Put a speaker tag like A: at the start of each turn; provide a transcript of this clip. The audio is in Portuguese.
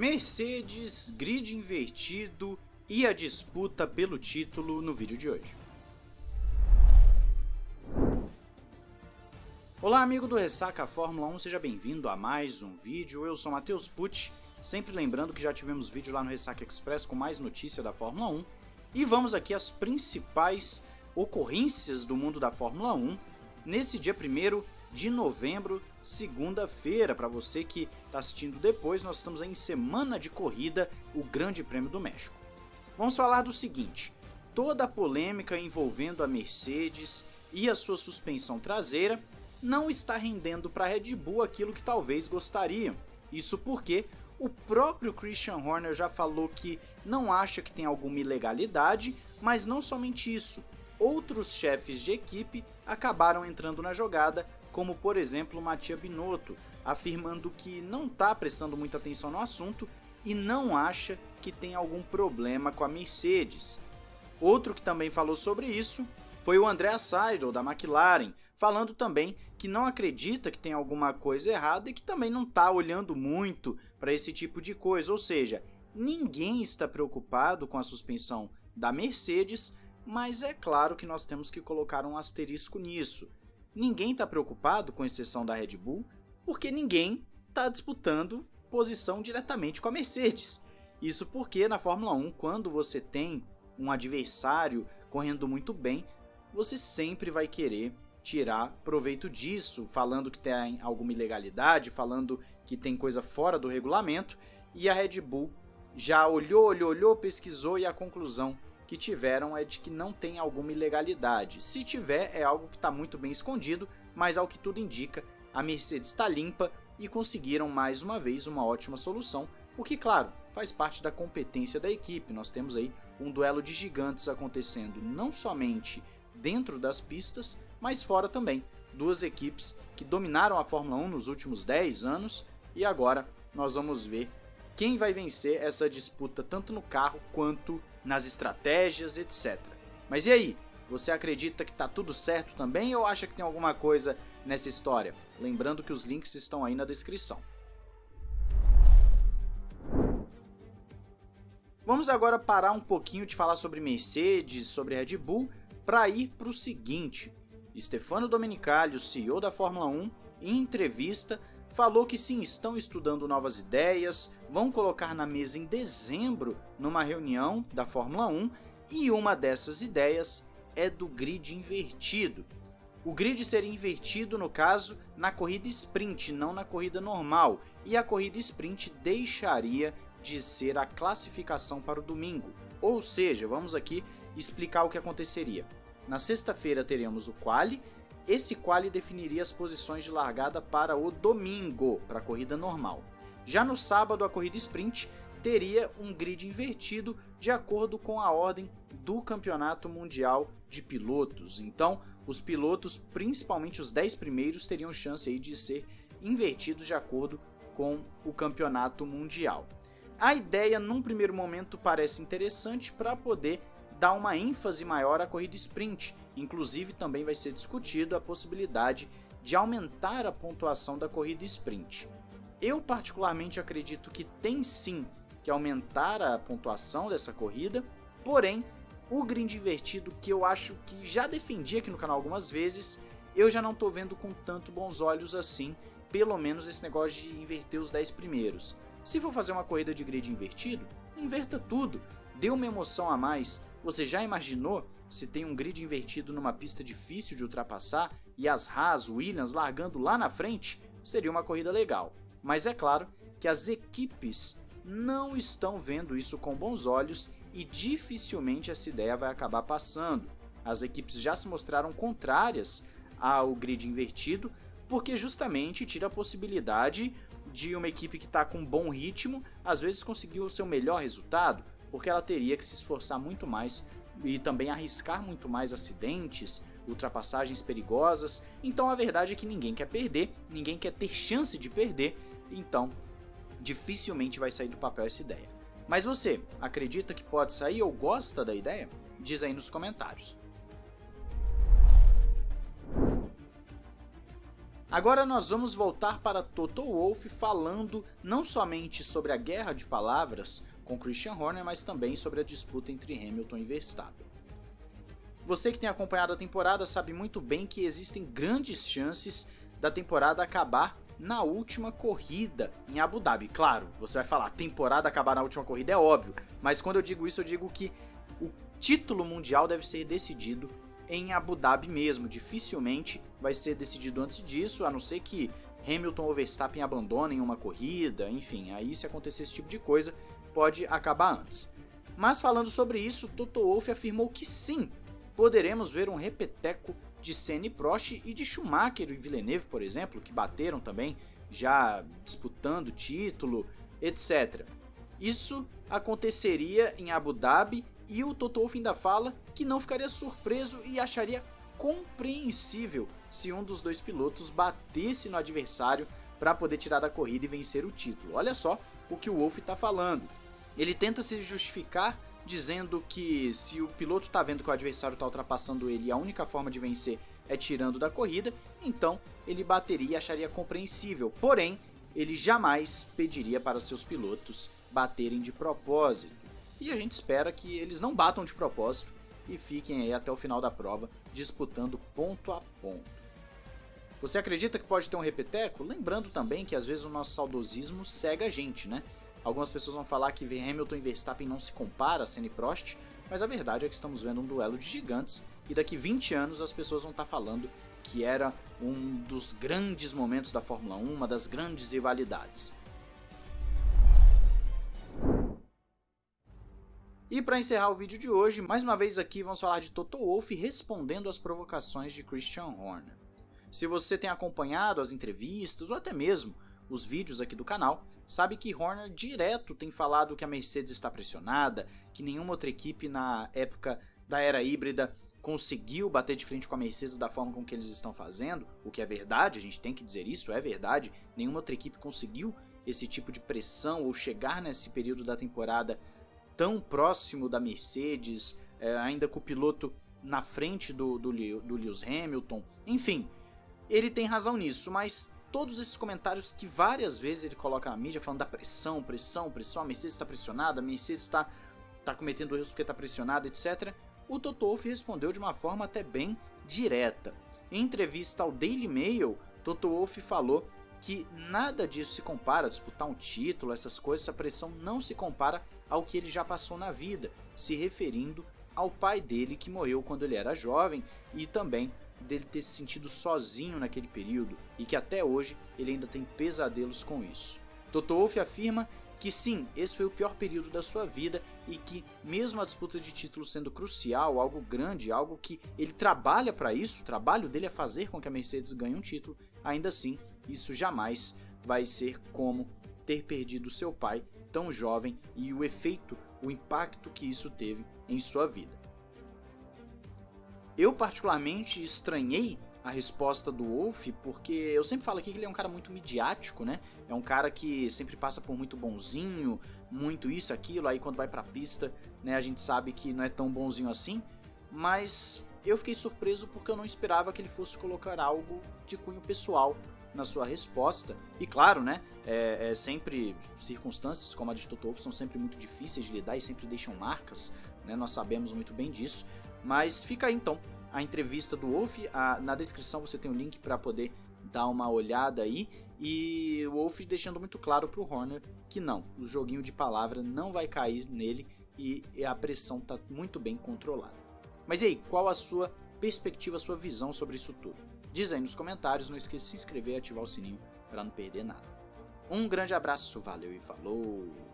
A: Mercedes, grid invertido e a disputa pelo título no vídeo de hoje. Olá amigo do Ressaca Fórmula 1, seja bem-vindo a mais um vídeo, eu sou Matheus Pucci, sempre lembrando que já tivemos vídeo lá no Ressaca Express com mais notícia da Fórmula 1, e vamos aqui às principais ocorrências do mundo da Fórmula 1 nesse dia 1 de novembro, segunda-feira. Para você que está assistindo depois, nós estamos em semana de corrida, o Grande Prêmio do México. Vamos falar do seguinte: toda a polêmica envolvendo a Mercedes e a sua suspensão traseira não está rendendo para a Red Bull aquilo que talvez gostariam. Isso porque o próprio Christian Horner já falou que não acha que tem alguma ilegalidade, mas não somente isso. Outros chefes de equipe acabaram entrando na jogada, como por exemplo Mattia Binotto, afirmando que não está prestando muita atenção no assunto e não acha que tem algum problema com a Mercedes. Outro que também falou sobre isso foi o André Seidel, da McLaren, falando também que não acredita que tem alguma coisa errada e que também não está olhando muito para esse tipo de coisa, ou seja, ninguém está preocupado com a suspensão da Mercedes, mas é claro que nós temos que colocar um asterisco nisso. Ninguém está preocupado, com exceção da Red Bull, porque ninguém está disputando posição diretamente com a Mercedes. Isso porque na Fórmula 1, quando você tem um adversário correndo muito bem, você sempre vai querer tirar proveito disso, falando que tem alguma ilegalidade, falando que tem coisa fora do regulamento, e a Red Bull já olhou, olhou, olhou, pesquisou e a conclusão que tiveram é de que não tem alguma ilegalidade. Se tiver, é algo que está muito bem escondido, mas ao que tudo indica, a Mercedes está limpa e conseguiram mais uma vez uma ótima solução, o que, claro, faz parte da competência da equipe. Nós temos aí um duelo de gigantes acontecendo não somente dentro das pistas, mas fora também. Duas equipes que dominaram a Fórmula 1 nos últimos 10 anos e agora nós vamos ver quem vai vencer essa disputa tanto no carro quanto nas estratégias, etc. Mas e aí? Você acredita que está tudo certo também ou acha que tem alguma coisa nessa história? Lembrando que os links estão aí na descrição. Vamos agora parar um pouquinho de falar sobre Mercedes, sobre Red Bull para ir para o seguinte: Stefano Domenicali, o CEO da Fórmula 1, em entrevista, falou que sim, estão estudando novas ideias, vão colocar na mesa em dezembro numa reunião da Fórmula 1 e uma dessas ideias é do grid invertido. O grid seria invertido, no caso, na corrida sprint, não na corrida normal, e a corrida sprint deixaria de ser a classificação para o domingo. Ou seja, vamos aqui explicar o que aconteceria. Na sexta-feira teremos o quali. Esse quali definiria as posições de largada para o domingo, para a corrida normal. Já no sábado, a corrida sprint teria um grid invertido de acordo com a ordem do Campeonato Mundial de Pilotos. Então, os pilotos, principalmente os 10 primeiros, teriam chance de ser invertidos de acordo com o Campeonato Mundial. A ideia, num primeiro momento, parece interessante para poder dá uma ênfase maior à corrida sprint. Inclusive, também vai ser discutido a possibilidade de aumentar a pontuação da corrida sprint. Eu, particularmente, acredito que tem sim que aumentar a pontuação dessa corrida, porém, o grid invertido, que eu acho que já defendi aqui no canal algumas vezes, eu já não estou vendo com tanto bons olhos assim, pelo menos esse negócio de inverter os 10 primeiros. Se for fazer uma corrida de grid invertido, inverta tudo, dê uma emoção a mais, você já imaginou se tem um grid invertido numa pista difícil de ultrapassar e as Haas, Williams largando lá na frente? Seria uma corrida legal. Mas é claro que as equipes não estão vendo isso com bons olhos e dificilmente essa ideia vai acabar passando. As equipes já se mostraram contrárias ao grid invertido porque justamente tira a possibilidade de uma equipe que está com bom ritmo às vezes conseguir o seu melhor resultado, porque ela teria que se esforçar muito mais e também arriscar muito mais acidentes, ultrapassagens perigosas. Então a verdade é que ninguém quer perder, ninguém quer ter chance de perder, então dificilmente vai sair do papel essa ideia. Mas você acredita que pode sair ou gosta da ideia? Diz aí nos comentários. Agora nós vamos voltar para Toto Wolff falando não somente sobre a guerra de palavras com Christian Horner, mas também sobre a disputa entre Hamilton e Verstappen. Você que tem acompanhado a temporada sabe muito bem que existem grandes chances da temporada acabar na última corrida em Abu Dhabi. Claro, você vai falar, temporada acabar na última corrida é óbvio, mas quando eu digo isso eu digo que o título mundial deve ser decidido em Abu Dhabi mesmo. Dificilmente vai ser decidido antes disso, a não ser que Hamilton ou Verstappen abandonem uma corrida, enfim, aí se acontecer esse tipo de coisa, pode acabar antes. Mas falando sobre isso, Toto Wolff afirmou que sim, poderemos ver um repeteco de Senna e Prost e de Schumacher e Villeneuve, por exemplo, que bateram também, já disputando título, etc. Isso aconteceria em Abu Dhabi e o Toto Wolff ainda fala que não ficaria surpreso e acharia compreensível se um dos dois pilotos batesse no adversário para poder tirar da corrida e vencer o título. Olha só o que o Wolff está falando. Ele tenta se justificar dizendo que se o piloto está vendo que o adversário está ultrapassando ele e a única forma de vencer é tirando da corrida, então ele bateria e acharia compreensível. Porém, ele jamais pediria para seus pilotos baterem de propósito. E a gente espera que eles não batam de propósito e fiquem aí até o final da prova disputando ponto a ponto. Você acredita que pode ter um repeteco? Lembrando também que às vezes o nosso saudosismo cega a gente, né? Algumas pessoas vão falar que Hamilton e Verstappen não se compara a Senna e Prost, mas a verdade é que estamos vendo um duelo de gigantes e daqui 20 anos as pessoas vão estar falando que era um dos grandes momentos da Fórmula 1, uma das grandes rivalidades. E para encerrar o vídeo de hoje, mais uma vez aqui vamos falar de Toto Wolff respondendo às provocações de Christian Horner. Se você tem acompanhado as entrevistas ou até mesmo os vídeos aqui do canal, sabe que Horner direto tem falado que a Mercedes está pressionada, que nenhuma outra equipe na época da era híbrida conseguiu bater de frente com a Mercedes da forma com que eles estão fazendo, o que é verdade, a gente tem que dizer isso, é verdade, nenhuma outra equipe conseguiu esse tipo de pressão ou chegar nesse período da temporada tão próximo da Mercedes, é, ainda com o piloto na frente do, do, do Lewis Hamilton. Enfim, ele tem razão nisso, mas todos esses comentários que várias vezes ele coloca na mídia falando da pressão, pressão, pressão, a Mercedes está pressionada, a Mercedes está tá cometendo erros porque está pressionada, etc. O Toto Wolff respondeu de uma forma até bem direta. Em entrevista ao Daily Mail, Toto Wolff falou que nada disso se compara disputar um título, essas coisas, essa pressão não se compara ao que ele já passou na vida, se referindo ao pai dele que morreu quando ele era jovem e também dele ter se sentido sozinho naquele período e que até hoje ele ainda tem pesadelos com isso. Toto Wolff afirma que sim, esse foi o pior período da sua vida e que mesmo a disputa de título sendo crucial, algo grande, algo que ele trabalha para isso, o trabalho dele é fazer com que a Mercedes ganhe um título, ainda assim, isso jamais vai ser como ter perdido seu pai tão jovem e o efeito, o impacto que isso teve em sua vida. Eu particularmente estranhei a resposta do Wolf, porque eu sempre falo aqui que ele é um cara muito midiático, né? É um cara que sempre passa por muito bonzinho, muito isso, aquilo, aí quando vai pra pista, né, a gente sabe que não é tão bonzinho assim, mas eu fiquei surpreso porque eu não esperava que ele fosse colocar algo de cunho pessoal na sua resposta. E claro, né, é, é sempre circunstâncias como a de Totolfo são sempre muito difíceis de lidar e sempre deixam marcas, né, nós sabemos muito bem disso. Mas fica aí então a entrevista do Wolf, a, na descrição você tem o um link para poder dar uma olhada aí. E o Wolf deixando muito claro para o Horner que não, o joguinho de palavra não vai cair nele e a pressão está muito bem controlada. Mas e aí, qual a sua perspectiva, a sua visão sobre isso tudo? Diz aí nos comentários, não esqueça de se inscrever e ativar o sininho para não perder nada. Um grande abraço, valeu e falou!